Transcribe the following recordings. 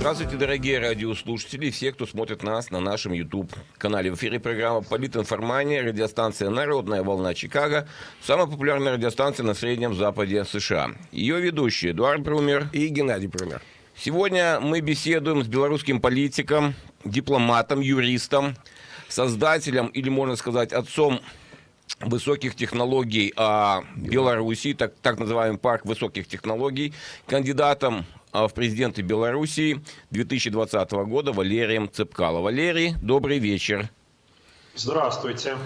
Здравствуйте, дорогие радиослушатели и все, кто смотрит нас на нашем YouTube-канале. В эфире программа «Политинформания», радиостанция «Народная волна Чикаго», самая популярная радиостанция на Среднем Западе США. Ее ведущие Эдуард Брумер и Геннадий Брумер. Сегодня мы беседуем с белорусским политиком, дипломатом, юристом, создателем или, можно сказать, отцом высоких технологий а, Белоруссии, так, так называемый парк высоких технологий, кандидатом в президенты Белоруссии 2020 года Валерием Цепкало. Валерий, добрый вечер. Здравствуйте.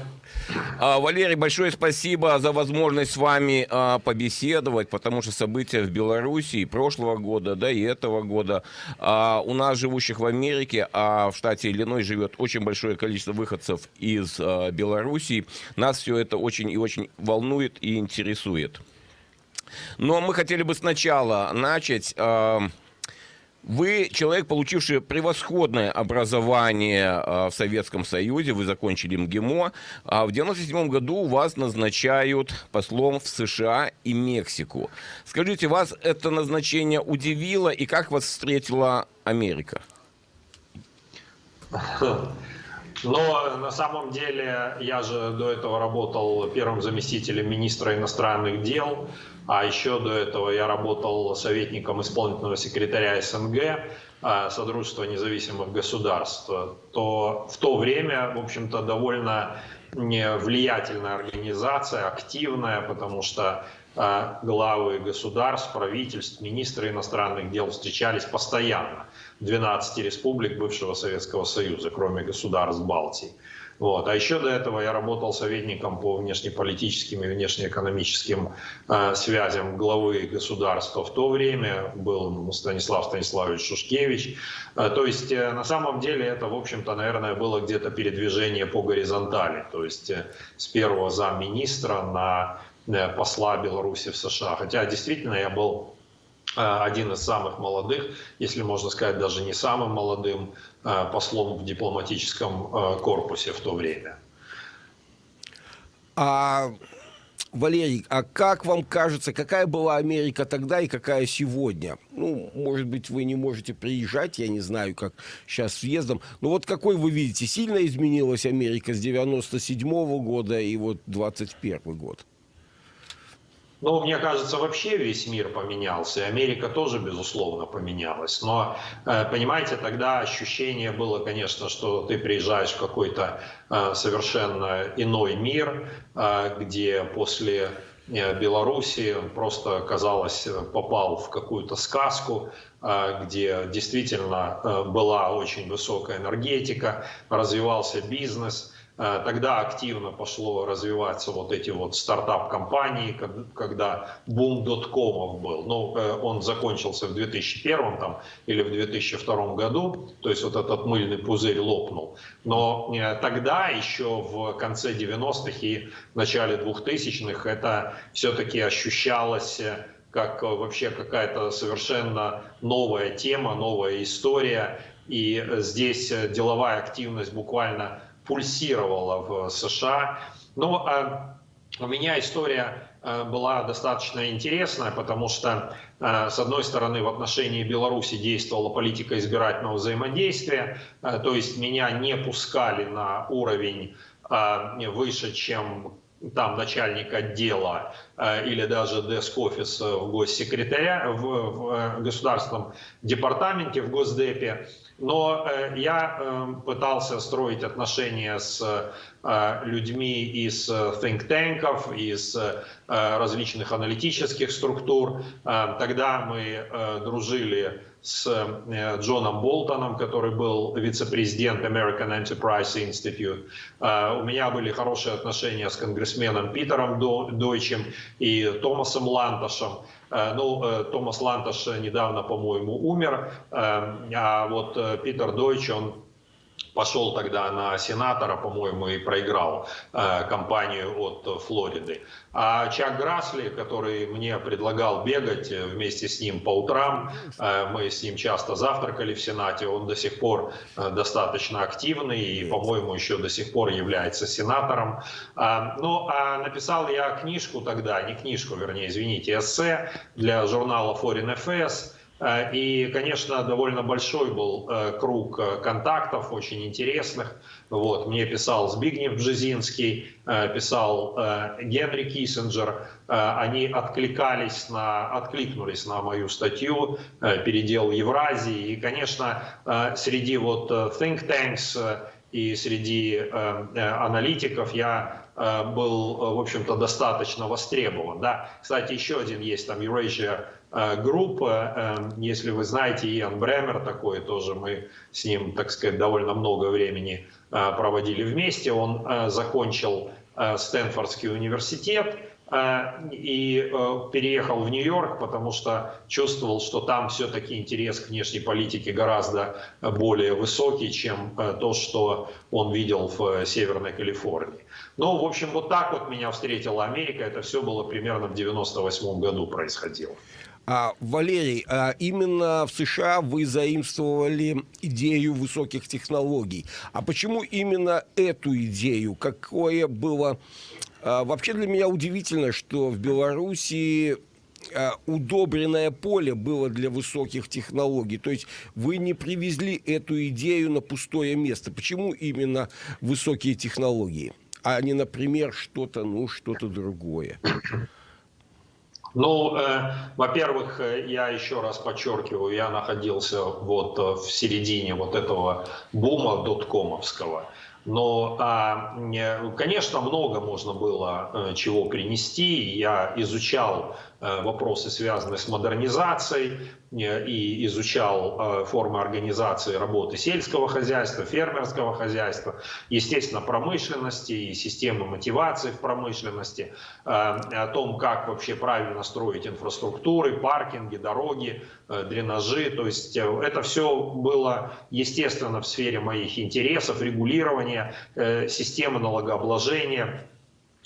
А, Валерий, большое спасибо за возможность с вами а, побеседовать, потому что события в Беларуси прошлого года, да и этого года, а, у нас, живущих в Америке, а в штате Иллиной живет очень большое количество выходцев из Белоруссии, нас все это очень и очень волнует и интересует. Но мы хотели бы сначала начать... Вы человек, получивший превосходное образование э, в Советском Союзе, вы закончили МГИМО. А в 1997 году вас назначают послом в США и Мексику. Скажите, вас это назначение удивило и как вас встретила Америка? Но на самом деле я же до этого работал первым заместителем министра иностранных дел, а еще до этого я работал советником исполнительного секретаря СНГ, а, Содружества независимых государств, то в то время, в общем-то, довольно влиятельная организация, активная, потому что а, главы государств, правительств, министры иностранных дел встречались постоянно. 12 республик бывшего Советского Союза, кроме государств Балтии. Вот. А еще до этого я работал советником по внешнеполитическим и внешнеэкономическим э, связям главы государства в то время, был Станислав Станиславович Шушкевич. Э, то есть э, на самом деле это, в общем-то, наверное, было где-то передвижение по горизонтали, то есть э, с первого замминистра на э, посла Беларуси в США. Хотя действительно я был один из самых молодых, если можно сказать, даже не самым молодым э, послом в дипломатическом э, корпусе в то время. А, Валерий, а как вам кажется, какая была Америка тогда и какая сегодня? Ну, может быть, вы не можете приезжать, я не знаю, как сейчас с въездом. Но вот какой вы видите, сильно изменилась Америка с 97 -го года и вот 21 год? Ну, мне кажется, вообще весь мир поменялся, и Америка тоже, безусловно, поменялась. Но, э, понимаете, тогда ощущение было, конечно, что ты приезжаешь в какой-то э, совершенно иной мир, э, где после Беларуси просто, казалось, попал в какую-то сказку, где действительно была очень высокая энергетика, развивался бизнес – тогда активно пошло развиваться вот эти вот стартап-компании, когда бум доткомов был. Ну, э, он закончился в 2001 там, или в 2002 году, то есть вот этот мыльный пузырь лопнул. Но э, тогда, еще в конце 90-х и начале 2000-х, это все-таки ощущалось как вообще какая-то совершенно новая тема, новая история. И здесь деловая активность буквально пульсировала в США. Но э, у меня история э, была достаточно интересная, потому что, э, с одной стороны, в отношении Беларуси действовала политика избирательного взаимодействия, то есть меня не пускали на уровень выше, чем там начальник отдела или даже деск-офис в госсекретаря в, в государственном департаменте, в Госдепе. Но э, я э, пытался строить отношения с э, людьми из think-танков, из различных аналитических структур. Тогда мы дружили с Джоном Болтоном, который был вице-президент American Enterprise Institute. У меня были хорошие отношения с конгрессменом Питером Дойчем и Томасом Ланташем. Э, ну, э, Томас Ланташ недавно, по-моему, умер, э, а вот Питер Дойч, он пошел тогда на сенатора, по-моему, и проиграл э, кампанию от Флориды. А Чак Грасли, который мне предлагал бегать вместе с ним по утрам, э, мы с ним часто завтракали в Сенате, он до сих пор э, достаточно активный и, по-моему, еще до сих пор является сенатором. Э, ну, а написал я книжку тогда, не книжку, вернее, извините, эссе для журнала Foreign Affairs, И, конечно, довольно большой был круг контактов, очень интересных. Вот, мне писал Збигнев Бжезинский, писал Генри Киссинджер. Они откликались на, откликнулись на мою статью «Передел Евразии». И, конечно, среди вот think tanks и среди аналитиков я Э, был, э, в общем-то, достаточно востребован. Да? Кстати, еще один есть там Eurasia э, Group, если вы знаете, Иэн Бремер такой тоже, мы с ним, так сказать, довольно много времени проводили вместе. Он закончил Стэнфордский университет, и переехал в Нью-Йорк, потому что чувствовал, что там все-таки интерес к внешней политике гораздо более высокий, чем то, что он видел в Северной Калифорнии. Ну, в общем, вот так вот меня встретила Америка. Это все было примерно в 98 году происходило. А, Валерий, а именно в США вы заимствовали идею высоких технологий. А почему именно эту идею? Какое было... А, вообще для меня удивительно, что в Беларуси а, удобренное поле было для высоких технологий. То есть вы не привезли эту идею на пустое место. Почему именно высокие технологии? а не, например, что-то, ну, что-то другое? Ну, э, во-первых, э, я еще раз подчеркиваю, я находился вот э, в середине вот этого бума доткомовского. Но, а, конечно, много можно было э, чего принести. Я изучал Э, вопросы, связанные с модернизацией, э, и изучал э, формы организации работы сельского хозяйства, фермерского хозяйства, естественно, промышленности и системы мотивации в промышленности, о том, как вообще правильно строить инфраструктуры, паркинги, дороги, дренажи. То есть это все было, естественно, в сфере моих интересов, регулирования, системы налогообложения,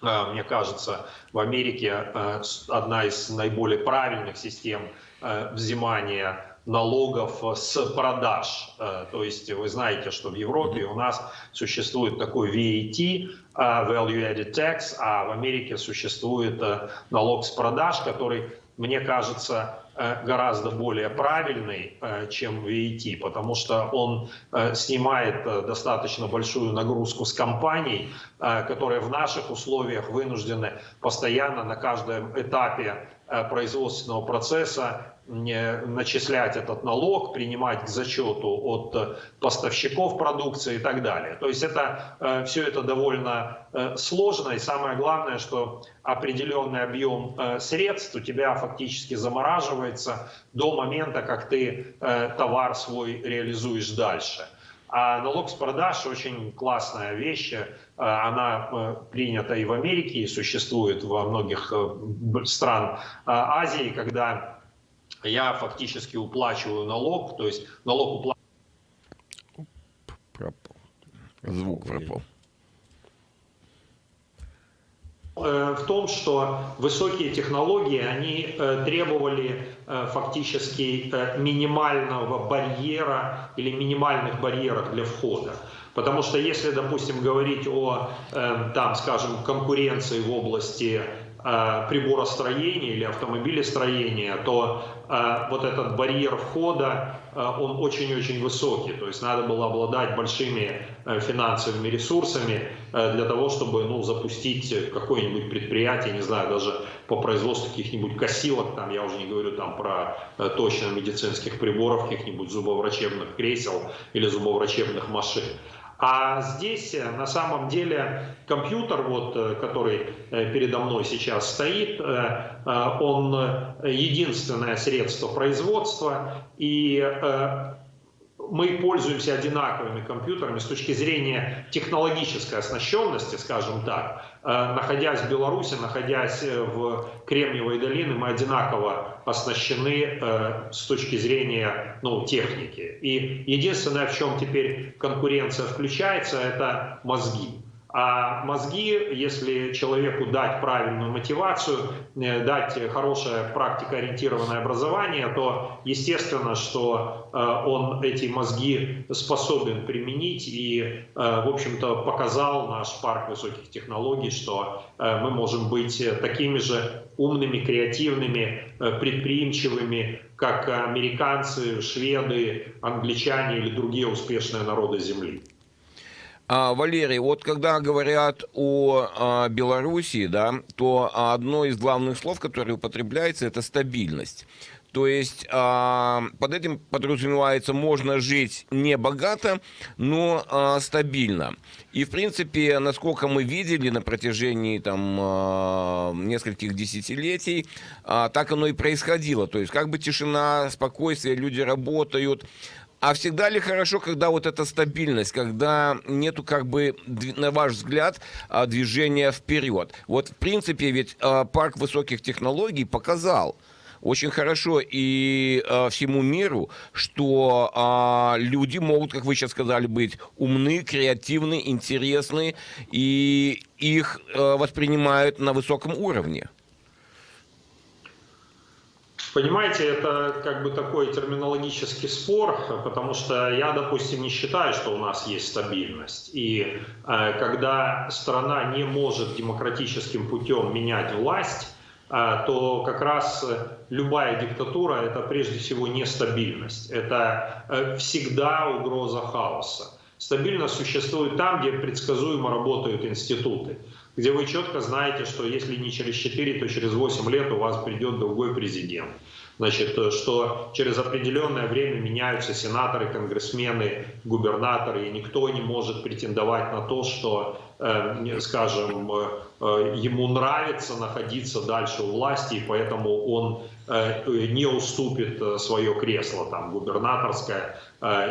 мне кажется, в Америке а, одна из наиболее правильных систем а, взимания налогов с продаж. То есть вы знаете, что в Европе у нас существует такой VAT, Value Added Tax, а в Америке существует налог с продаж, который, мне кажется, гораздо более правильный, э, чем VAT, потому что он э, снимает достаточно большую нагрузку с компаний, которые в наших условиях вынуждены постоянно на каждом этапе производственного процесса начислять этот налог, принимать к зачету от э, поставщиков продукции и так далее. То есть это, э, все это довольно э, сложно, и самое главное, что определенный объем средств у тебя фактически замораживается до момента, как ты товар свой реализуешь дальше. А налог с продаж очень классная вещь. Она принята и в Америке, и существует во многих странах Азии, когда я фактически уплачиваю налог, то есть налог уплачиваю. Пропал. Звук пропал. Э, в том, что высокие технологии, они э, требовали э, фактически минимального барьера или минимальных барьеров для входа. Потому что если, допустим, говорить о, там, скажем, конкуренции в области приборостроения или автомобилестроения, то а, вот этот барьер входа, а, он очень-очень высокий. То есть надо было обладать большими э, финансовыми ресурсами э, для того, чтобы ну, запустить какое-нибудь предприятие, не знаю, даже по производству каких-нибудь косилок, там, я уже не говорю там про э, точно медицинских приборов, каких-нибудь зубоврачебных кресел или зубоврачебных машин. А здесь э, на самом деле компьютер, вот, э, который э, передо мной сейчас стоит, он единственное средство производства, и мы пользуемся одинаковыми компьютерами с точки зрения технологической оснащенности, скажем так. Э, находясь в Беларуси, находясь в Кремниевой долине, мы одинаково оснащены э, с точки зрения ну, техники. И единственное, в чем теперь конкуренция включается, это мозги. А мозги, если человеку дать правильную мотивацию, э, дать хорошее практикоориентированное образование, то естественно, что э, он эти мозги способен применить и, э, в общем-то, показал наш парк высоких технологий, что мы можем быть такими же умными, креативными, предприимчивыми, как американцы, шведы, англичане или другие успешные народы Земли. А, Валерий, вот когда говорят о а, Белоруссии, да, то одно из главных слов, которое употребляется, это стабильность. То есть а, под этим подразумевается, можно жить не богато, но а, стабильно. И, в принципе, насколько мы видели на протяжении там, а, нескольких десятилетий, а, так оно и происходило. То есть как бы тишина, спокойствие, люди работают. А всегда ли хорошо, когда вот эта стабильность, когда нету как бы, на ваш взгляд, а, движения вперед? Вот в принципе ведь а, парк высоких технологий показал, очень хорошо и э, всему миру, что люди могут, как вы сейчас сказали, быть умны, креативны, интересны, и их воспринимают на высоком уровне. Понимаете, это как бы такой терминологический спор, потому что я, допустим, не считаю, что у нас есть стабильность. И э, когда страна не может демократическим путем менять власть, э, то как раз любая диктатура – это прежде всего нестабильность. Это э, всегда угроза хаоса. Стабильность существует там, где предсказуемо работают институты где вы четко знаете, что если не через 4, то через 8 лет у вас придет другой президент. Значит, э, что через определенное время меняются сенаторы, конгрессмены, губернаторы, и никто не может претендовать на то, что, э, скажем, э, ему нравится находиться дальше у власти, и поэтому он не уступит свое кресло, там, губернаторское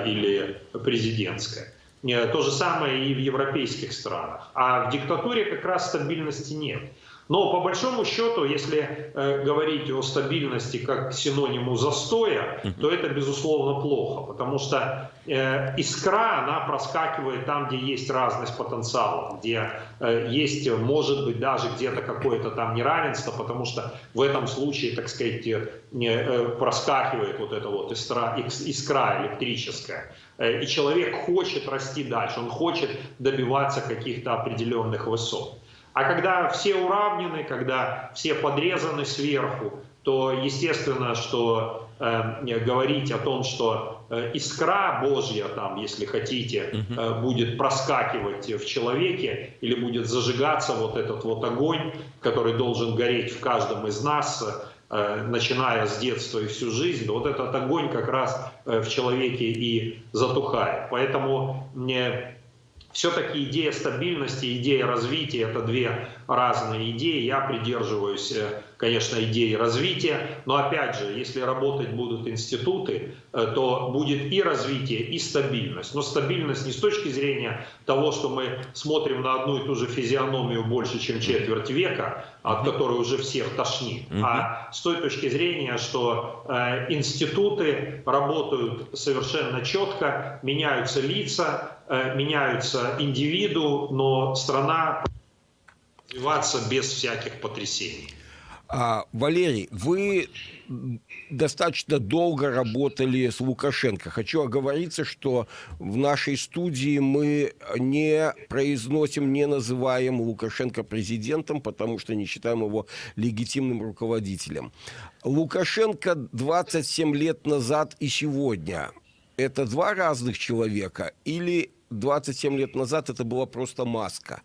или президентское. То же самое и в европейских странах. А в диктатуре как раз стабильности нет. Но по большому счету, если э, говорить о стабильности как синониму застоя, то это безусловно плохо, потому что э, искра, она проскакивает там, где есть разность потенциала, где э, есть, может быть, даже где-то какое-то там неравенство, потому что в этом случае, так сказать, э, э, проскакивает вот эта вот искра, искра электрическая. Э, и человек хочет расти дальше, он хочет добиваться каких-то определенных высот. А когда все уравнены, когда все подрезаны сверху, то естественно, что э, говорить о том, что э, искра Божья, там, если хотите, э, будет проскакивать в человеке или будет зажигаться вот этот вот огонь, который должен гореть в каждом из нас, начиная с детства и всю жизнь, вот этот огонь как раз э, в человеке и затухает. Поэтому мне все-таки идея стабильности, идея развития – это две разные идеи. Я придерживаюсь, э, конечно, идеи развития, но опять же, если работать будут институты, э, то будет и развитие, и стабильность. Но стабильность не с точки зрения того, что мы смотрим на одну и ту же физиономию больше, чем четверть века, от которой уже всех тошнит, а с той точки зрения, что э, институты работают совершенно четко, меняются лица, Э, меняются индивиду, но страна развиваться без всяких потрясений. А, Валерий, вы достаточно долго работали с Лукашенко. Хочу оговориться, что в нашей студии мы не произносим, не называем Лукашенко президентом, потому что не считаем его легитимным руководителем. Лукашенко 27 лет назад и сегодня – это два разных человека или 27 лет назад это была просто маска?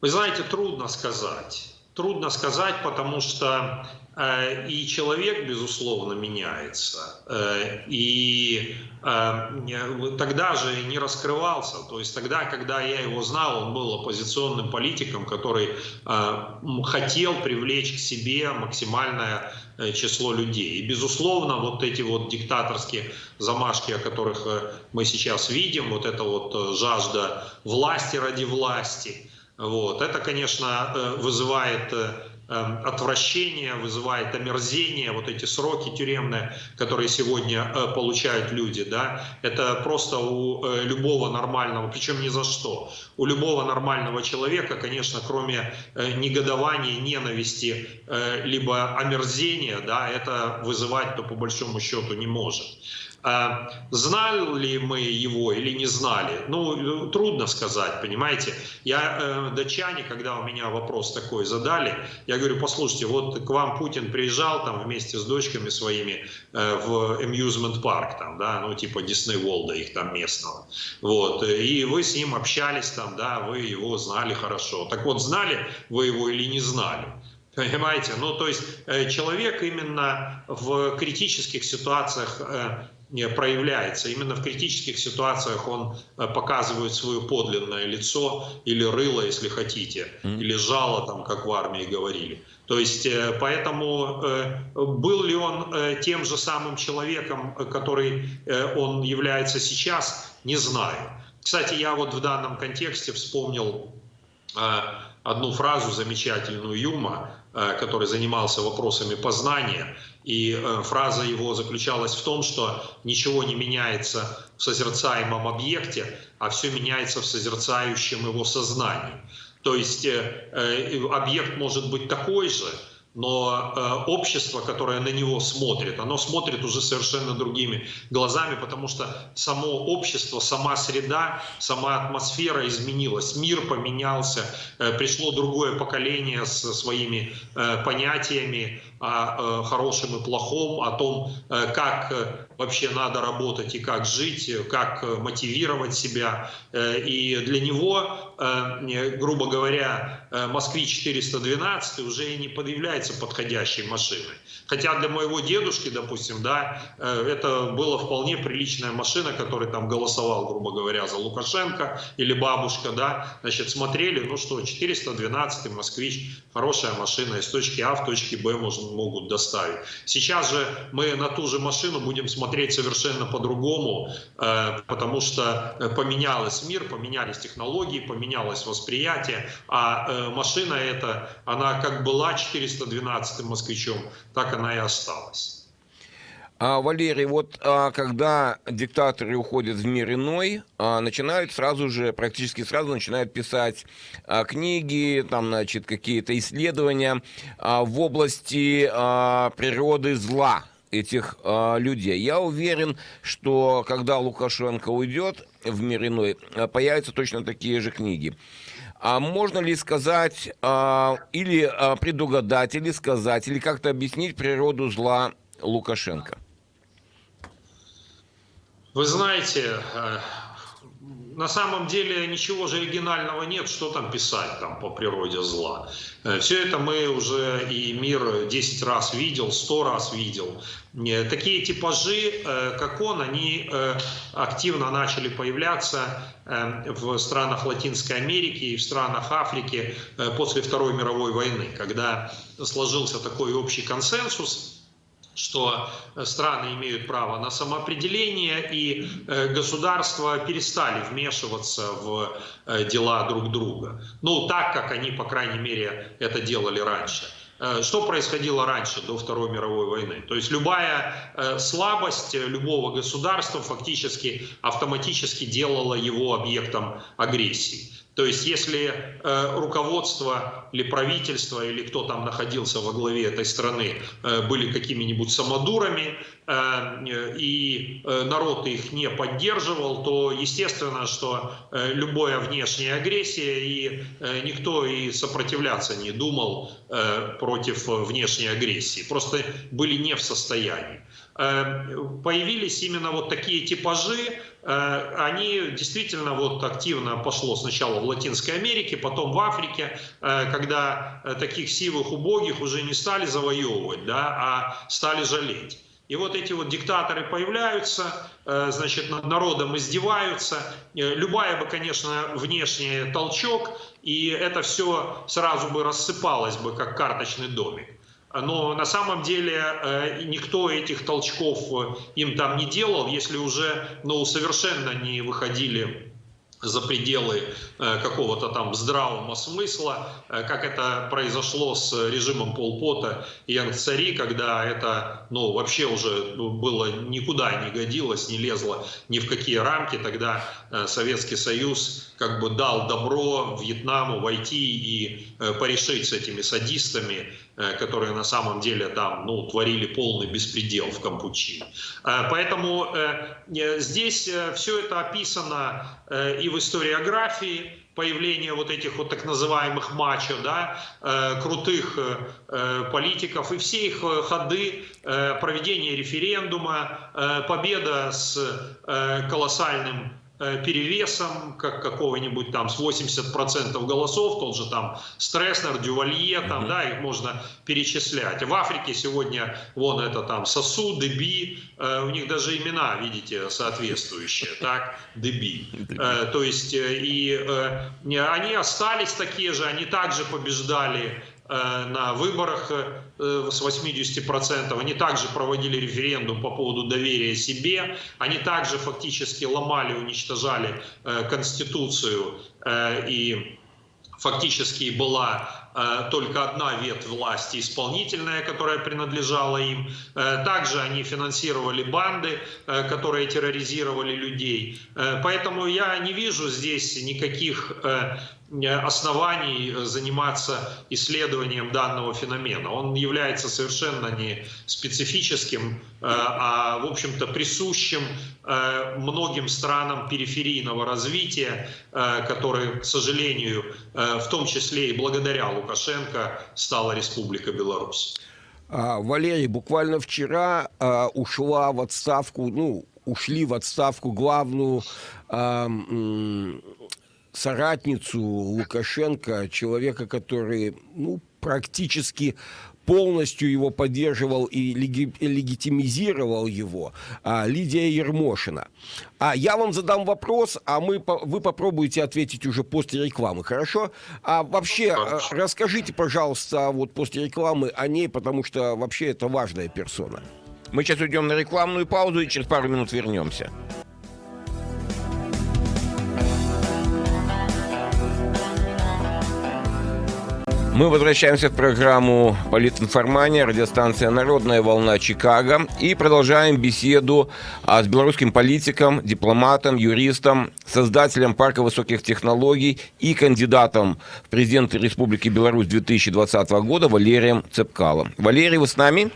Вы знаете, трудно сказать. Трудно сказать, потому что э, и человек, безусловно, меняется. Э, и э, тогда же не раскрывался. То есть тогда, когда я его знал, он был оппозиционным политиком, который э, хотел привлечь к себе максимальное Э, число людей. И, безусловно, вот эти вот диктаторские замашки, о которых э, мы сейчас видим, вот эта вот э, жажда власти ради власти, вот, это, конечно, вызывает Эм, отвращение, вызывает омерзение, вот эти сроки тюремные, которые сегодня э, получают люди, да, это просто у э, любого нормального, причем ни за что, у любого нормального человека, конечно, кроме э, негодования, ненависти, либо омерзения, да, это вызывать-то по большому счету не может. А знали мы его или не знали? Ну, трудно сказать, понимаете. Я э, датчане, когда у меня вопрос такой задали, я говорю, послушайте, вот к вам Путин приезжал там вместе с дочками своими э, в amusement парк, там, да, ну, типа Дисней Волда их там местного. Вот, и вы с ним общались там, да, вы его знали хорошо. Так вот, знали вы его или не знали? Понимаете? Ну, то есть э, человек именно в критических ситуациях э, проявляется. Именно в критических ситуациях он э, показывает свое подлинное лицо или рыло, если хотите, или жало, там, как в армии говорили. То есть, э, поэтому э, был ли он тем же самым человеком, который он является сейчас, не знаю. Кстати, я вот в данном контексте вспомнил одну фразу замечательную Юма, который занимался вопросами познания. И э, фраза его заключалась в том, что ничего не меняется в созерцаемом объекте, а все меняется в созерцающем его сознании. То есть э, э, объект может быть такой же, но э, общество, которое на него смотрит, оно смотрит уже совершенно другими глазами, потому что само общество, сама среда, сама атмосфера изменилась, мир поменялся, э, пришло другое поколение со своими э, понятиями о хорошем и плохом, о том, как вообще надо работать и как жить, как мотивировать себя. И для него, грубо говоря, Москвич 412 уже и не подъявляется является подходящей машиной. Хотя для моего дедушки, допустим, да, э, это была вполне приличная машина, который там голосовал, грубо говоря, за Лукашенко или бабушка, да, значит, смотрели, ну что, 412 москвич, хорошая машина, из точки А в точке Б можно, могут доставить. Сейчас же мы на ту же машину будем смотреть совершенно по-другому, э, потому что э, поменялась мир, поменялись технологии, поменялось восприятие, а машина эта, она как была 412 12 москвичом, так она и осталась. А, Валерий, вот а, когда диктаторы уходят в мир иной, а, начинают сразу же, практически сразу начинают писать а, книги, там, значит, какие-то исследования а, в области а, природы зла этих а, людей. Я уверен, что когда Лукашенко уйдет в мир иной, а, появятся точно такие же книги. А можно ли сказать, а, или а, предугадать, или сказать, или как-то объяснить природу зла Лукашенко? Вы знаете, э, на самом деле ничего же оригинального нет, что там писать там по природе зла. Э, Все это мы уже и мир 10 раз видел, 100 раз видел. Э, такие типажи, э, как он, они активно начали появляться в странах Латинской Америки и в странах Африки после Второй мировой войны, когда сложился такой общий консенсус, что страны имеют право на самоопределение, и э, государства перестали вмешиваться в э, дела друг друга. Ну, так, как они, по крайней мере, это делали раньше. Э, что происходило раньше, до Второй мировой войны? То есть любая слабость любого государства фактически автоматически делала его объектом агрессии. То есть если э, руководство или правительство, или кто там находился во главе этой страны, э, были какими-нибудь самодурами, э, и э, народ их не поддерживал, то естественно, что э, любая внешняя агрессия, и э, никто и сопротивляться не думал э, против внешней агрессии, просто были не в состоянии. Э, появились именно вот такие типажи, Э, они действительно вот активно пошло сначала в Латинской Америке, потом в Африке, э, когда э, таких сивых убогих уже не стали завоевывать, да, а стали жалеть. И вот эти вот диктаторы появляются, значит, над народом издеваются. Любая бы, конечно, внешний толчок, и это все сразу бы рассыпалось бы, как карточный домик. Но на самом деле э, никто этих толчков э, им там не делал, если уже ну, совершенно не выходили за пределы э, какого-то там здравого смысла, как это произошло с режимом Полпота и Янгцари, когда это ну, вообще уже ну, было никуда не годилось, не лезло ни в какие рамки. Тогда Советский Союз как бы дал добро Вьетнаму войти и порешить с этими садистами, которые на самом деле там ну, творили полный беспредел в Кампучи. Поэтому здесь все это описано и в историографии появление вот этих вот так называемых мачо, да, э, крутых э, политиков, и все их ходы, э, проведение референдума, э, победа с э, колоссальным Э, перевесом, как какого-нибудь там с 80% голосов, тот же там Стресснер, Дювалье, там, да, их можно перечислять. В Африке сегодня, вон это там Сосу, Деби, э, у них даже имена, видите, соответствующие, так, Деби. Э, то есть, э, и э, они остались такие же, они также побеждали Э, на выборах э, с 80%. Они также проводили референдум по поводу доверия себе. Они также фактически ломали, уничтожали э, Конституцию и фактически была только одна ветвь власти исполнительная, которая принадлежала им. Также они финансировали банды, которые терроризировали людей. Поэтому я не вижу здесь никаких оснований заниматься исследованием данного феномена. Он является совершенно не специфическим, э, а, в общем-то, присущим э, многим странам периферийного развития, э, которые, к сожалению, в том числе и благодаря Лукашенко, стала Республика Беларусь. А, Валерий, буквально вчера а, ушла в отставку, ну, ушли в отставку главную а, соратницу Лукашенко, человека, который ну, практически полностью его поддерживал и леги легитимизировал его, а, Лидия Ермошина. А я вам задам вопрос, а мы, вы попробуете ответить уже после рекламы, хорошо? А вообще, хорошо. расскажите, пожалуйста, вот после рекламы о ней, потому что вообще это важная персона. Мы сейчас уйдем на рекламную паузу и через пару минут вернемся. Мы возвращаемся в программу «Политинформания», радиостанция «Народная волна Чикаго» и продолжаем беседу а, с белорусским политиком, дипломатом, юристом, создателем Парка высоких технологий и кандидатом в президенты Республики Беларусь 2020 года Валерием Цепкалом. Валерий, вы с нами?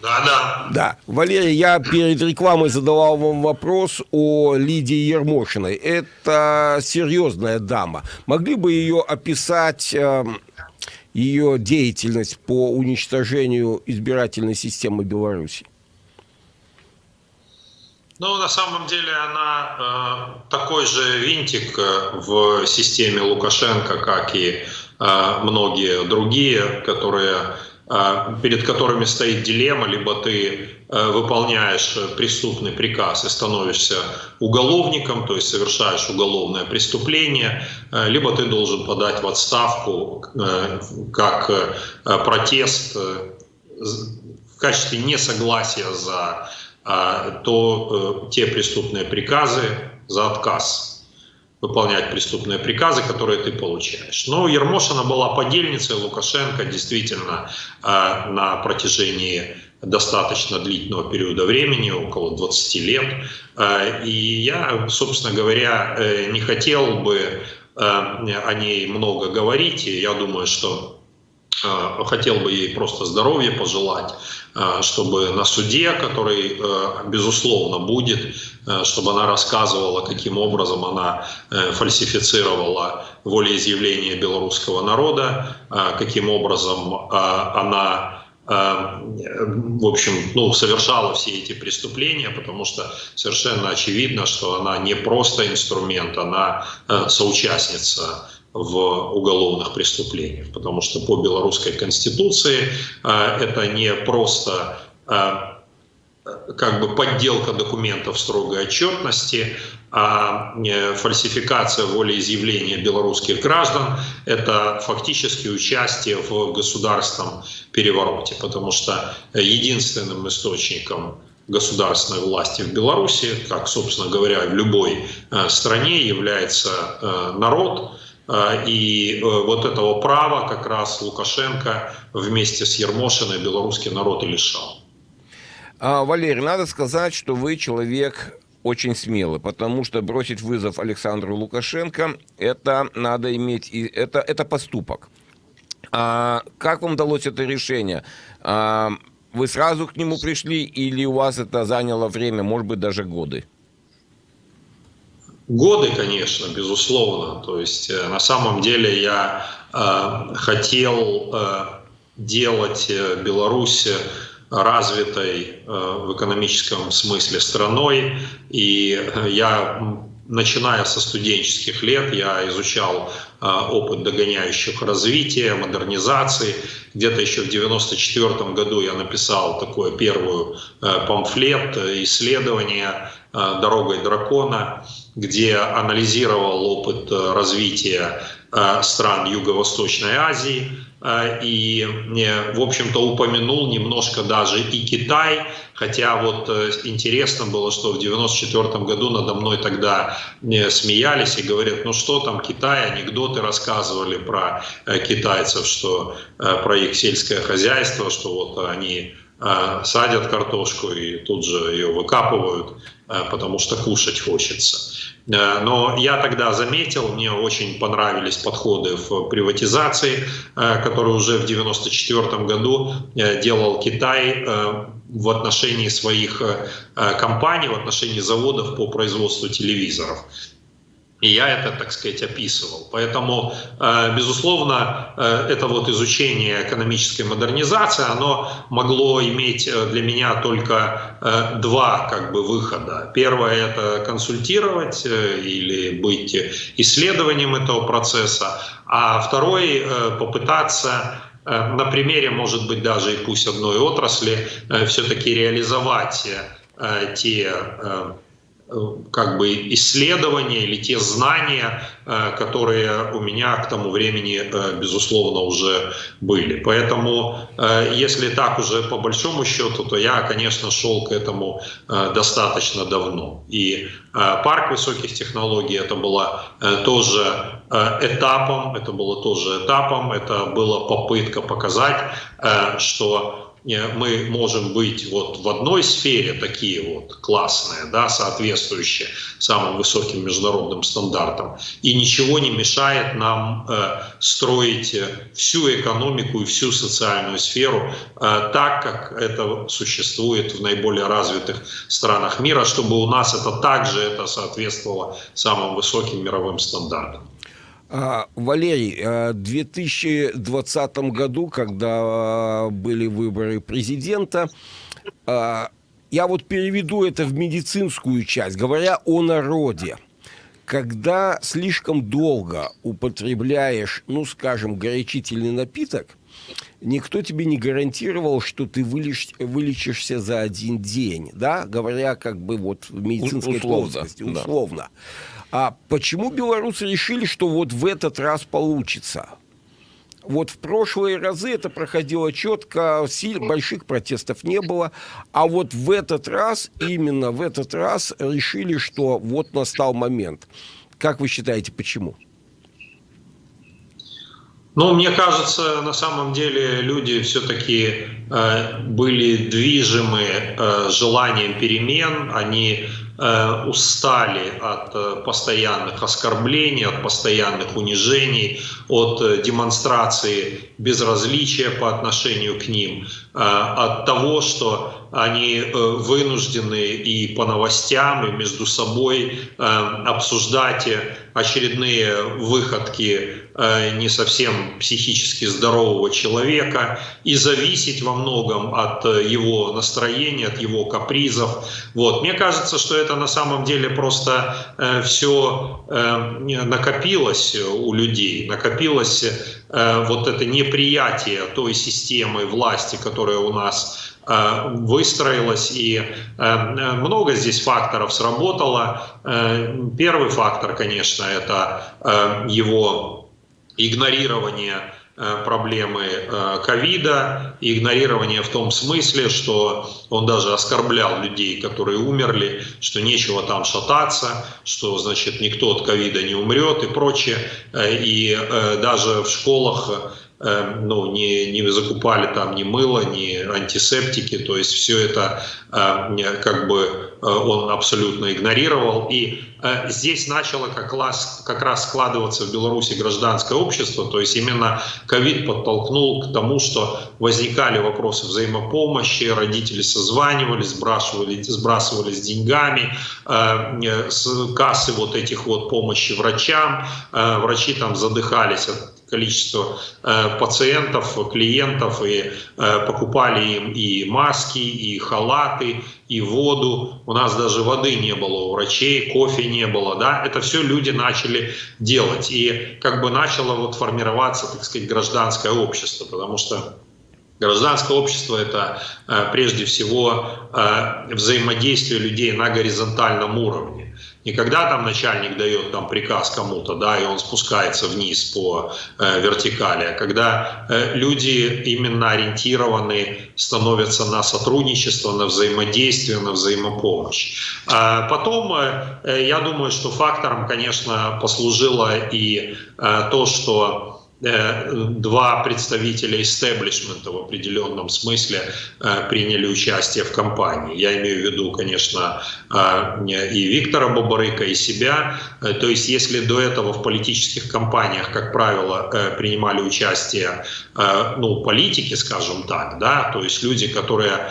Да, да. Да. Валерий, я перед рекламой задавал вам вопрос о Лидии Ермошиной. Это серьезная дама. Могли бы ее описать э, ее деятельность по уничтожению избирательной системы Беларуси? Ну, на самом деле она э, такой же винтик э, в системе Лукашенко, как и э, многие другие, которые а, перед которыми стоит дилемма, либо ты э, выполняешь преступный приказ и становишься уголовником, то есть совершаешь уголовное преступление, э, либо ты должен подать в отставку э, как протест в качестве несогласия за то, те преступные приказы, за отказ выполнять преступные приказы, которые ты получаешь. Но Ермошина была подельницей Лукашенко действительно э, на протяжении достаточно длительного периода времени, около 20 лет. Э, и я, собственно говоря, э, не хотел бы о ней много говорить. Я думаю, что Э, хотел бы ей просто здоровья пожелать, э, чтобы на суде, который, э, безусловно, будет, чтобы она рассказывала, каким образом она фальсифицировала волеизъявление белорусского народа, каким образом она в общем, ну, совершала все эти преступления, потому что совершенно очевидно, что она не просто инструмент, она соучастница в уголовных преступлениях, потому что по белорусской конституции э, это не просто э, как бы подделка документов строгой отчетности, а э, фальсификация волеизъявления белорусских граждан – это фактически участие в государственном перевороте, потому что единственным источником государственной власти в Беларуси, как, собственно говоря, в любой стране является народ. И вот этого права как раз Лукашенко вместе с Ермошиной белорусский народ и лишал. А, Валерий, надо сказать, что вы человек очень смелый, потому что бросить вызов Александру Лукашенко это надо иметь, это, это поступок. А, как вам удалось это решение? А, вы сразу к нему пришли или у вас это заняло время, может быть, даже годы? Годы, конечно, безусловно. То есть э, на самом деле я э, хотел э, делать э, Беларусь развитой э, в экономическом смысле страной. И я начиная со студенческих лет, я изучал э, опыт догоняющих развития, модернизации. Где-то еще в 1994 году я написал такой первый э, памфлет, исследование «Дорогой дракона», где анализировал опыт развития стран Юго-Восточной Азии, Э, и, в общем-то, упомянул немножко даже и Китай, хотя вот э, интересно было, что в 94 году надо мной тогда смеялись и говорят, ну что там Китай, анекдоты рассказывали про э, китайцев, что про их сельское хозяйство, что вот они садят картошку и тут же ее выкапывают, потому что кушать хочется. Э, но я тогда заметил, мне очень понравились подходы в приватизации, э, которые уже в 1994 году э, делал Китай в отношении своих компаний, в отношении заводов по производству телевизоров. И я это, так сказать, описывал. Поэтому, э, безусловно, э, это вот изучение экономической модернизации, оно могло иметь э, для меня только два как бы выхода. Первое – это консультировать или быть исследованием этого процесса, а второй – попытаться на примере, может быть, даже и пусть одной отрасли, все-таки реализовать те как бы исследования или те знания, э, которые у меня к тому времени, э, безусловно, уже были. Поэтому, если так уже по большому счету, то я, конечно, шел к этому достаточно давно. И парк высоких технологий это было тоже этапом, это было тоже этапом, это была попытка показать, что мы можем быть вот в одной сфере такие вот классные, да, соответствующие самым высоким международным стандартам, и ничего не мешает нам э, строить всю экономику и всю социальную сферу э, так, как это существует в наиболее развитых странах мира, чтобы у нас это также это соответствовало самым высоким мировым стандартам. А, Валерий, а, в 2020 году, когда были выборы президента, а, я вот переведу это в медицинскую часть, говоря о народе. Когда слишком долго употребляешь, ну, скажем, горячительный напиток, никто тебе не гарантировал, что ты вылеч, вылечишься за один день, да, говоря как бы вот в медицинской условно, плоскости, условно. Да. А почему белорусы решили, что вот в этот раз получится? Вот в прошлые разы это проходило четко, сил, больших протестов не было. А вот в этот раз, именно в этот раз решили, что вот настал момент. Как вы считаете, почему? Ну, мне кажется, на самом деле люди все-таки э, были движимы э, желанием перемен, они Э, устали от э, постоянных оскорблений, от постоянных унижений, от э, демонстрации безразличия по отношению к ним, от того, что они вынуждены и по новостям, и между собой обсуждать очередные выходки не совсем психически здорового человека и зависеть во многом от его настроения, от его капризов. Вот. Мне кажется, что это на самом деле просто э, все э, накопилось у людей, накопилось э, вот это неприятие той системы власти, которая у нас э, выстроилась, и э, много здесь факторов сработало. Э, первый фактор, конечно, это его игнорирование проблемы ковида, игнорирование в том смысле, что он даже оскорблял людей, которые умерли, что нечего там шататься, что, значит, никто от ковида не умрет и прочее. И даже в школах ну, не, не закупали там ни мыло, ни антисептики, то есть все это эм, как бы э, он абсолютно игнорировал. И э, здесь начало как раз, как раз складываться в Беларуси гражданское общество, то есть именно ковид подтолкнул к тому, что возникали вопросы взаимопомощи, родители созванивались, сбрасывали, сбрасывались деньгами э, с кассы вот этих вот помощи врачам, врачи там задыхались от количество э, пациентов, клиентов, и э, покупали им и маски, и халаты, и воду. У нас даже воды не было у врачей, кофе не было. Да? Это все люди начали делать. И как бы начало вот формироваться, так сказать, гражданское общество, потому что Гражданское общество – это э, прежде всего взаимодействие людей на горизонтальном уровне не когда там начальник дает там приказ кому-то, да, и он спускается вниз по э, вертикали, а когда э, люди именно ориентированы становятся на сотрудничество, на взаимодействие, на взаимопомощь. А потом, э, я думаю, что фактором, конечно, послужило и э, то, что Э, два представителя истеблишмента в определенном смысле э, приняли участие в кампании. Я имею в виду, конечно, э, и Виктора Бабарыка, и себя. То есть, если до этого в политических кампаниях, как правило, принимали участие ну, политики, скажем так, да, то есть люди, которые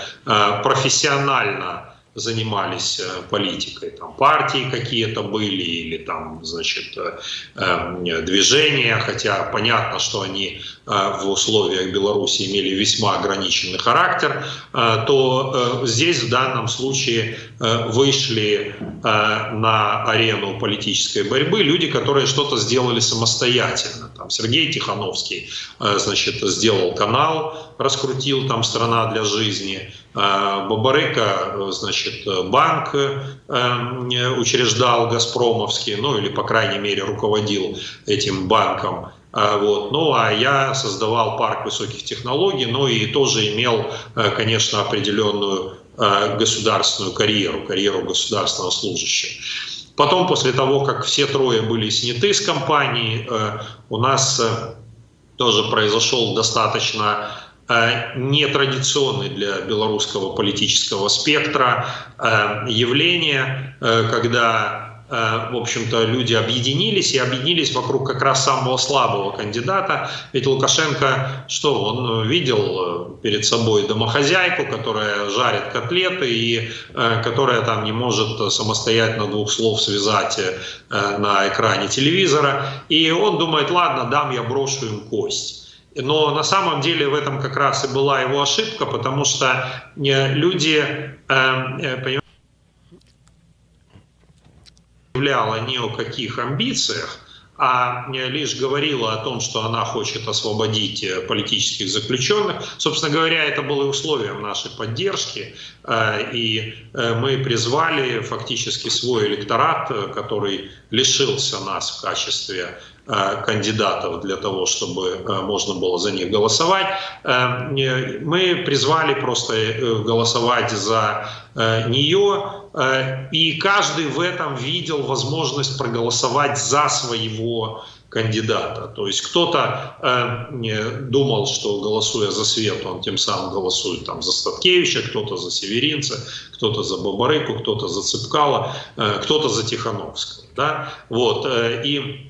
профессионально занимались э, политикой. Там партии какие-то были или там, значит, э, эм, движения, хотя понятно, что они э, в условиях Беларуси имели весьма ограниченный характер, то здесь в данном случае вышли на арену политической борьбы люди, которые что-то сделали самостоятельно. Там Сергей Тихановский, значит, сделал канал, раскрутил там «Страна для жизни», Бабарыка, значит, банк учреждал Газпромовский, ну или, по крайней мере, руководил этим банком. Вот. Ну а я создавал парк высоких технологий, ну и тоже имел, конечно, определенную государственную карьеру, карьеру государственного служащего. Потом, после того, как все трое были сняты с компании, у нас тоже произошел достаточно Э, нетрадиционный для белорусского политического спектра э, явление, э, когда в общем-то, люди объединились и объединились вокруг как раз самого слабого кандидата. Ведь Лукашенко, что он видел перед собой домохозяйку, которая жарит котлеты и которая там не может самостоятельно двух слов связать на экране телевизора. И он думает, ладно, дам я брошу им кость. Но на самом деле в этом как раз и была его ошибка, потому что э, люди, эм, э, понимали, ни о каких амбициях, а лишь говорила о том, что она хочет освободить э, политических заключенных. Собственно говоря, это было условием нашей поддержки, и мы призвали фактически свой электорат, который лишился нас в качестве Э, кандидатов для того, чтобы э, можно было за них голосовать. Э, мы призвали просто голосовать за нее, и каждый в этом видел возможность проголосовать за своего кандидата. То есть кто-то э, думал, что голосуя за Свет, он тем самым голосует там, за Статкевича, кто-то за Северинца, кто-то за Бабарыку, кто-то за Цыпкала, э, кто-то за Тихановского. Да? Вот, э, и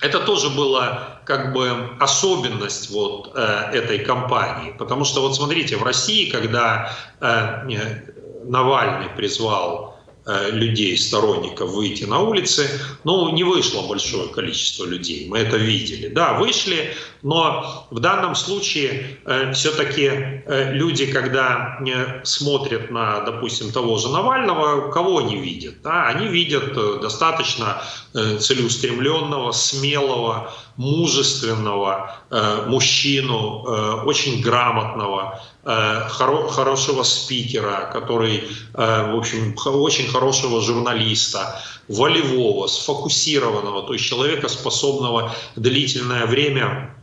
это тоже была как бы особенность вот э, этой кампании, потому что вот смотрите, в России, когда э, Навальный призвал людей, сторонников выйти на улицы, ну, не вышло большое количество людей, мы это видели. Да, вышли, но в данном случае э, все-таки э, люди, когда э, смотрят на, допустим, того же Навального, кого они видят? Да? Они видят э, достаточно э, целеустремленного, смелого, мужественного э, мужчину, э, очень грамотного, э, хоро хорошего спикера, который, э, в общем, очень хорошего журналиста, волевого, сфокусированного, то есть человека, способного длительное время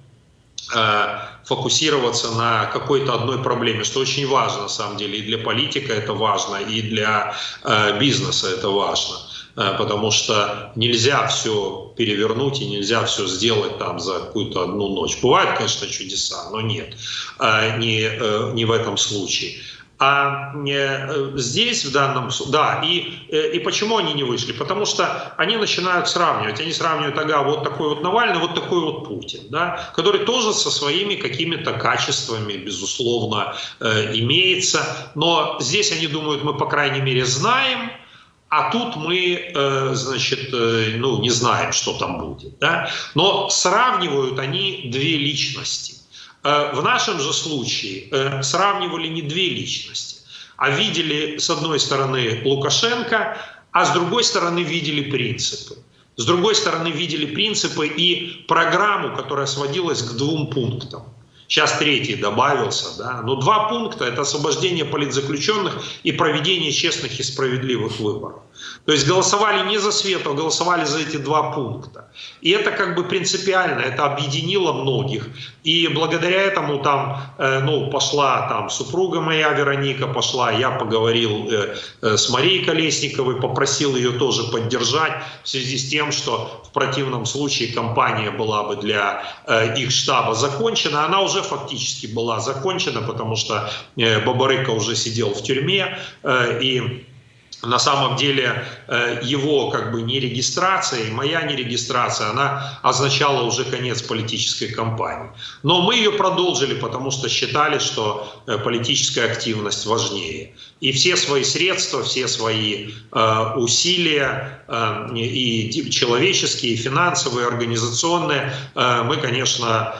фокусироваться на какой-то одной проблеме, что очень важно на самом деле. И для политика это важно, и для бизнеса это важно. Потому что нельзя все перевернуть и нельзя все сделать там за какую-то одну ночь. Бывают, конечно, чудеса, но нет, не, не в этом случае. А э, здесь в данном... Да, и, э, и почему они не вышли? Потому что они начинают сравнивать. Они сравнивают, ага, вот такой вот Навальный, вот такой вот Путин, да, который тоже со своими какими-то качествами, безусловно, э, имеется. Но здесь они думают, мы, по крайней мере, знаем, а тут мы, э, значит, э, ну, не знаем, что там будет. Да? Но сравнивают они две личности. Э, в нашем же случае сравнивали не две личности, а видели с одной стороны Лукашенко, а с другой стороны видели принципы. С другой стороны видели принципы и программу, которая сводилась к двум пунктам. Сейчас третий добавился, да. Но два пункта – это освобождение политзаключенных и проведение честных и справедливых выборов. То есть голосовали не за Свету, а голосовали за эти два пункта. И это как бы принципиально, это объединило многих. И благодаря этому там, э, ну, пошла там супруга моя Вероника, пошла, я поговорил э, э, с Марией Колесниковой, попросил ее тоже поддержать в связи с тем, что в противном случае кампания была бы для их штаба закончена. Она уже фактически была закончена, потому что Бабарыка уже сидел в тюрьме, и на самом деле э, его как бы нерегистрация и моя нерегистрация, она означала уже конец политической кампании. Но мы ее продолжили, потому что считали, что э, политическая активность важнее. И все свои средства, все свои э, усилия и человеческие, и финансовые, и организационные мы, конечно,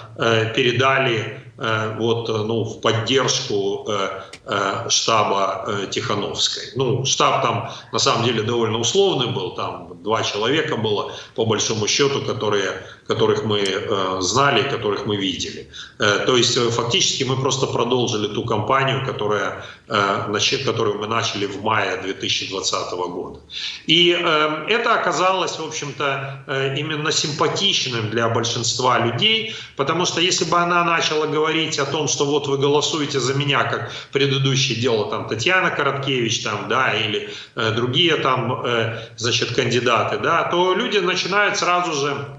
передали вот, ну, в поддержку Э, штаба э, Тихановской. Ну, штаб там на самом деле довольно условный был, там два человека было по большому счету, которые, которых мы э, знали, которых мы видели. То есть фактически мы просто продолжили ту кампанию, которая, которую мы начали в мае 2020 года. И это оказалось, в общем-то, именно симпатичным для большинства людей, потому что если бы она начала говорить о том, что вот вы голосуете за меня, как предыдущее дело там Татьяна Короткевич там, да, или э, другие там, э, значит, кандидаты, да, то люди начинают сразу же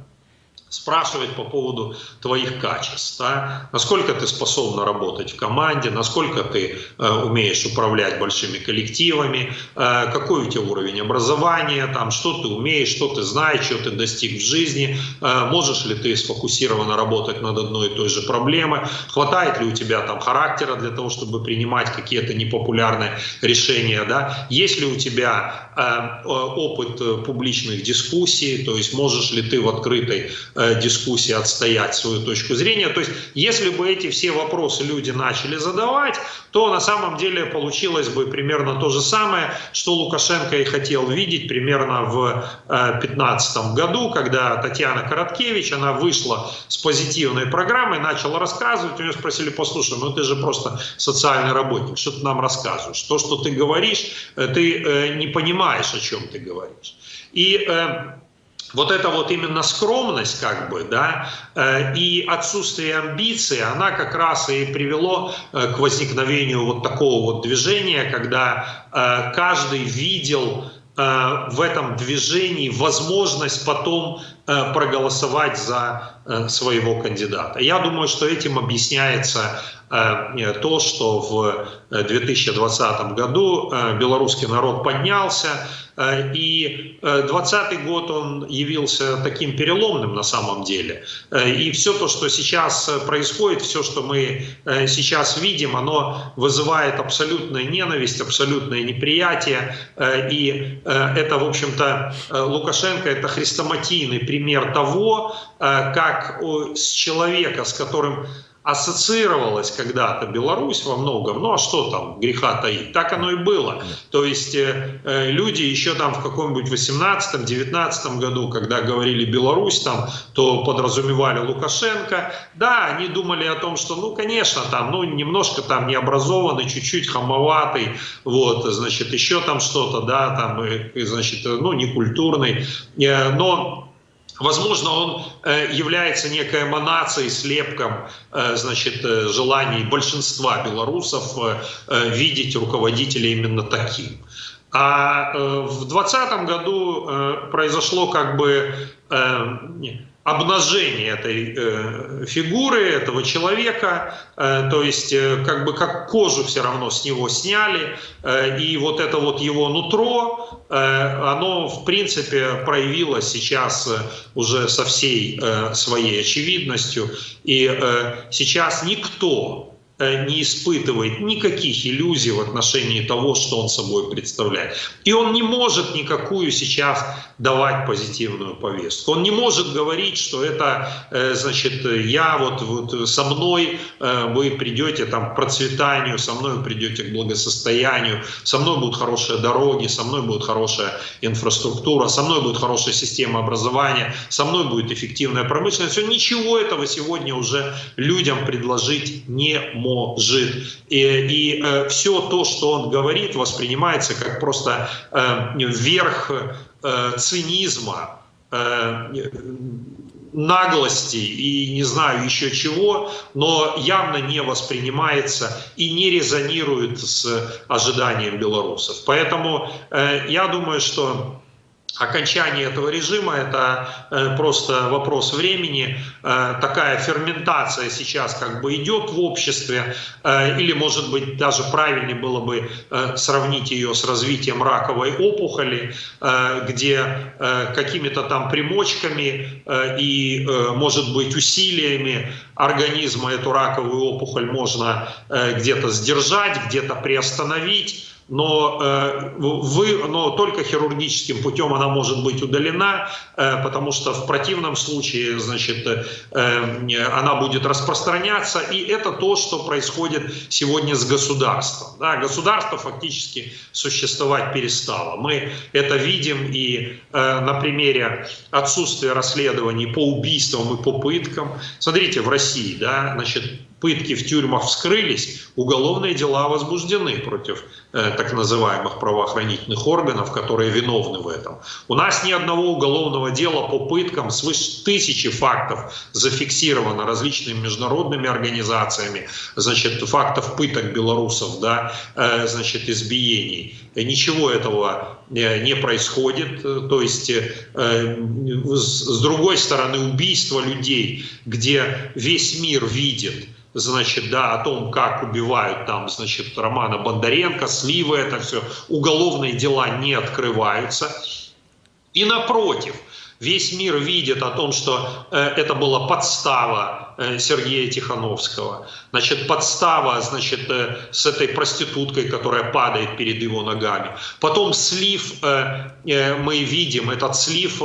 спрашивать по поводу твоих качеств, да? насколько ты способна работать в команде, насколько ты э, умеешь управлять большими коллективами, э, какой у тебя уровень образования, там, что ты умеешь, что ты знаешь, что ты достиг в жизни, э, можешь ли ты сфокусированно работать над одной и той же проблемой, хватает ли у тебя там характера для того, чтобы принимать какие-то непопулярные решения, да? есть ли у тебя э, опыт э, публичных дискуссий, то есть можешь ли ты в открытой Э, дискуссии отстоять свою точку зрения. То есть, если бы эти все вопросы люди начали задавать, то на самом деле получилось бы примерно то же самое, что Лукашенко и хотел видеть примерно в 2015 э, году, когда Татьяна Короткевич, она вышла с позитивной программой, начала рассказывать, у нее спросили, послушай, ну ты же просто социальный работник, что ты нам рассказываешь? То, что ты говоришь, э, ты не понимаешь, о чем ты говоришь. И вот эта вот именно скромность, как бы, да, э, и отсутствие амбиции, она как раз и привело э, к возникновению вот такого вот движения, когда э, каждый видел в этом движении возможность потом проголосовать за своего кандидата. Я думаю, что этим объясняется то, что в 2020 году белорусский народ поднялся, Э, и 2020 э, год он явился таким переломным на самом деле. Э, и все то, что сейчас происходит, все, что мы сейчас видим, оно вызывает абсолютную ненависть, абсолютное неприятие. И это, в общем-то, Лукашенко, это хрестоматийный пример того, как с человека, с которым ассоциировалась когда-то Беларусь во многом, ну а что там греха таить, так оно и было. То есть э, э люди еще там в каком-нибудь 18-19 году, когда говорили Беларусь, там, то подразумевали Лукашенко, да, они думали о том, что, ну, конечно, там, ну, немножко там необразованный, чуть-чуть хамоватый, вот, значит, еще там что-то, да, там, и, значит, ну, некультурный, э, но Возможно, он э, является некой эманацией, слепком э, значит, э, желаний большинства белорусов видеть руководителя именно таким. А в 2020 году произошло как бы обнажение этой э, фигуры, этого человека, э, то есть э, как бы как кожу все равно с него сняли, э, и вот это вот его нутро, э, оно в принципе проявилось сейчас э, уже со всей э, своей очевидностью, и э, сейчас никто не испытывает никаких иллюзий в отношении того, что он собой представляет. И он не может никакую сейчас давать позитивную повестку. Он не может говорить, что это, э, значит, я вот, вот со мной э, вы придете там, к процветанию, со мной вы придете к благосостоянию, со мной будут хорошие дороги, со мной будет хорошая инфраструктура, со мной будет хорошая система образования, со мной будет эффективная промышленность. Все, ничего этого сегодня уже людям предложить не может может. И, и э, все то, что он говорит, воспринимается как просто э, верх э, цинизма, э, наглости и не знаю еще чего, но явно не воспринимается и не резонирует с ожиданием белорусов. Поэтому э, я думаю, что окончание этого режима это э, просто вопрос времени. Э, такая ферментация сейчас как бы идет в обществе, э, или может быть даже правильнее было бы сравнить ее с развитием раковой опухоли, где какими-то там примочками и может быть усилиями организма эту раковую опухоль можно где-то сдержать, где-то приостановить но, э, вы, но только хирургическим путем она может быть удалена, э, потому что в противном случае значит, э, она будет распространяться. И это то, что происходит сегодня с государством. Да, государство фактически существовать перестало. Мы это видим и на примере отсутствия расследований по убийствам и по пыткам. Смотрите, в России да, значит, пытки в тюрьмах вскрылись, уголовные дела возбуждены против э, так называемых правоохранительных органов, которые виновны в этом. У нас ни одного уголовного дела по пыткам, свыше тысячи фактов зафиксировано различными международными организациями, значит, фактов пыток белорусов, да, э, значит, избиений. Ничего этого э, не происходит, то есть э, с другой стороны убийство людей, где весь мир видит, значит, да, о том, как убивают там, значит, Романа Бондаренко, сливы, это все, уголовные дела не открываются. И напротив, весь мир видит о том, что э, это была подстава Э, Сергея Тихановского. Значит, подстава, значит, э, с этой проституткой, которая падает перед его ногами. Потом слив, э, мы видим этот слив,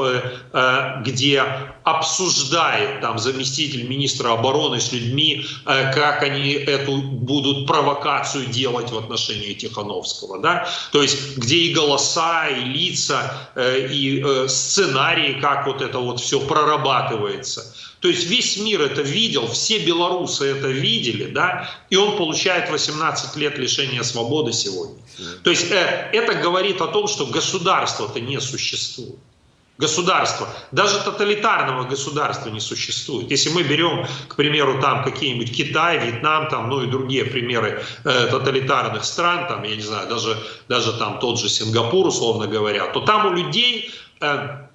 где обсуждает там заместитель министра обороны с людьми, как они эту будут провокацию делать в отношении Тихановского. Да? То есть, где и голоса, и лица, и сценарии, как вот это вот все прорабатывается. То есть весь мир это видел, все белорусы это видели, да, и он получает 18 лет лишения свободы сегодня. То есть э, это говорит о том, что государства-то не существует. Государство, даже тоталитарного государства не существует. Если мы берем, к примеру, там какие-нибудь Китай, Вьетнам, там, ну и другие примеры э, тоталитарных стран, там, я не знаю, даже, даже там тот же Сингапур, условно говоря, то там у людей э,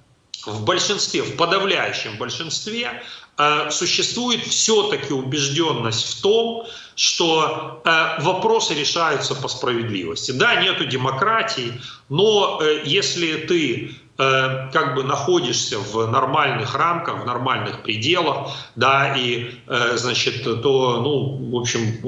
в большинстве, в подавляющем большинстве э, существует все-таки убежденность в том, что э, вопросы решаются по справедливости. Да, нету демократии, но э, если ты как бы находишься в нормальных рамках, в нормальных пределах, да, и, э, значит, то, ну, в общем,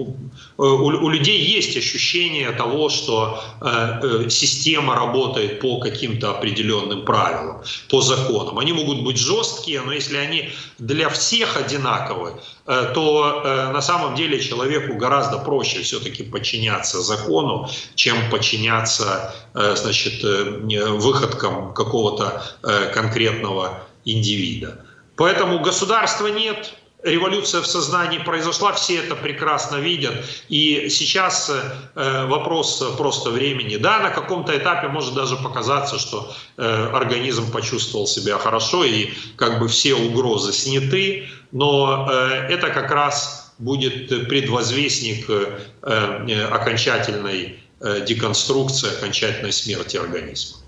у, у людей есть ощущение того, что э, система работает по каким-то определенным правилам, по законам. Они могут быть жесткие, но если они для всех одинаковые, то на самом деле человеку гораздо проще все-таки подчиняться закону, чем подчиняться, значит, выходкам какого какого-то э, конкретного индивида. Поэтому государства нет, революция в сознании произошла, все это прекрасно видят. И сейчас э, вопрос просто времени. Да, на каком-то этапе может даже показаться, что э, организм почувствовал себя хорошо и как бы все угрозы сняты, но э, это как раз будет предвозвестник э, э, окончательной э, деконструкции, окончательной смерти организма.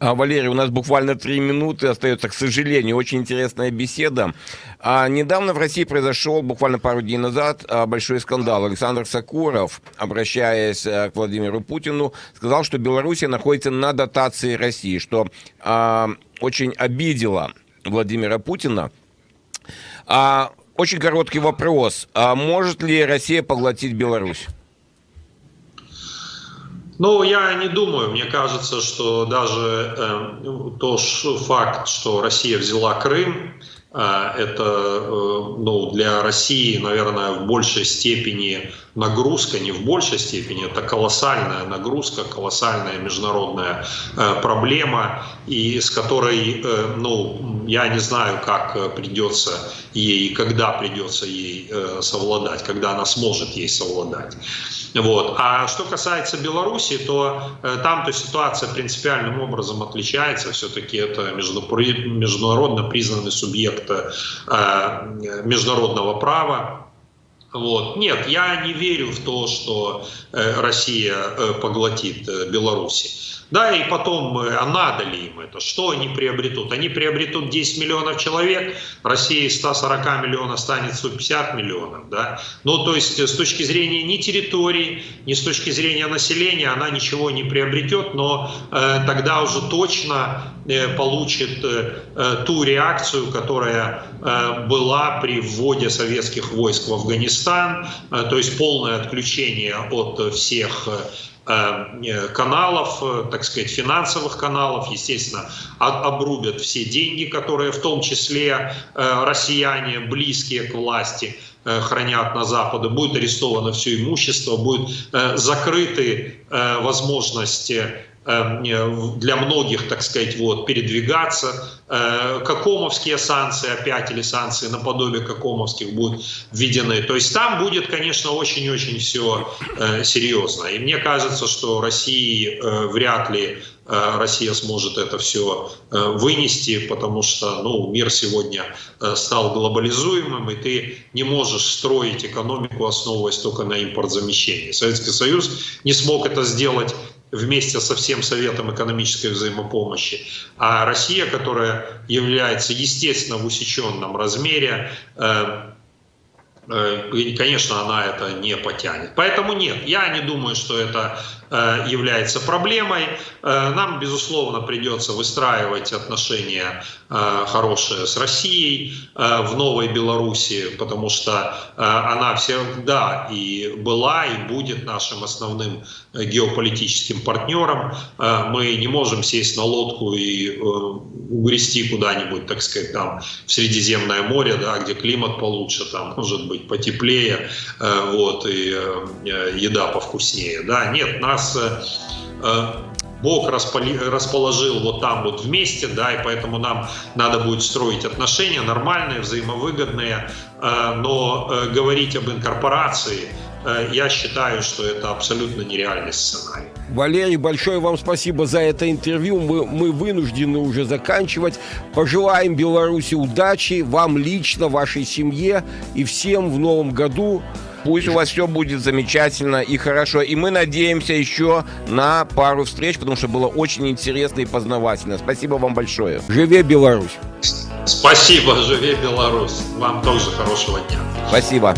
А, Валерий, у нас буквально три минуты остается, к сожалению, очень интересная беседа. А, недавно в России произошел, буквально пару дней назад, а, большой скандал. Александр Сакуров, обращаясь а, к Владимиру Путину, сказал, что Белоруссия находится на дотации России, что а, очень обидело Владимира Путина. А, очень короткий вопрос. А может ли Россия поглотить Беларусь? Ну, я не думаю. Мне кажется, что даже э, тот факт, что Россия взяла Крым, э, это э, ну, для России, наверное, в большей степени нагрузка, не в большей степени, это колоссальная нагрузка, колоссальная международная э, проблема, и с которой, э, ну, я не знаю, как придется ей, когда придется ей э, совладать, когда она сможет ей совладать. Вот. А что касается Беларуси, то э, там-то ситуация принципиальным образом отличается. Все-таки это международно признанный субъект э, международного права. Вот. Нет, я не верю в то, что э, Россия э, поглотит э, Беларусь. Да, и потом, а надо ли им это? Что они приобретут? Они приобретут 10 миллионов человек, Россия из 140 миллионов станет 150 миллионов. Да? Ну, то есть с точки зрения ни территории, ни с точки зрения населения она ничего не приобретет, но э, тогда уже точно э, получит э, ту реакцию, которая э, была при вводе советских войск в Афганистан, э, то есть полное отключение от всех Э, каналов, э, так сказать, финансовых каналов, естественно, обрубят все деньги, которые в том числе э, россияне, близкие к власти, хранят на Западе, будет арестовано все имущество, будет закрыты возможности для многих, так сказать, вот, передвигаться. Э, Какомовские санкции опять или санкции наподобие Какомовских будут введены. То есть там будет, конечно, очень-очень все э, серьезно. И мне кажется, что России э, вряд ли Россия сможет это все вынести, потому что ну, мир сегодня стал глобализуемым, и ты не можешь строить экономику, основываясь только на импортзамещении. Советский Союз не смог это сделать вместе со всем Советом экономической взаимопомощи. А Россия, которая является, естественно, в усеченном размере, э, э, конечно, она это не потянет. Поэтому нет, я не думаю, что это является проблемой. Э, нам, безусловно, придется выстраивать отношения э, хорошие с Россией в Новой Беларуси, потому что она всегда и была, и будет нашим основным геополитическим партнером. Мы не можем сесть на лодку и угрести куда-нибудь, так сказать, там в Средиземное море, да, где климат получше, там может быть потеплее, вот, и еда повкуснее. Да, нет, нас нас э, Бог расположил вот там вот вместе, да, и поэтому нам надо будет строить отношения нормальные, взаимовыгодные, э, но э, говорить об инкорпорации, я считаю, что это абсолютно нереальный сценарий. Валерий, большое вам спасибо за это интервью. Мы, мы вынуждены уже заканчивать. Пожелаем Беларуси удачи, вам лично, вашей семье и всем в новом году. Пусть у вас все будет замечательно и хорошо. И мы надеемся еще на пару встреч, потому что было очень интересно и познавательно. Спасибо вам большое. Живе Беларусь! Спасибо, живе Беларусь. Вам тоже хорошего дня. Спасибо.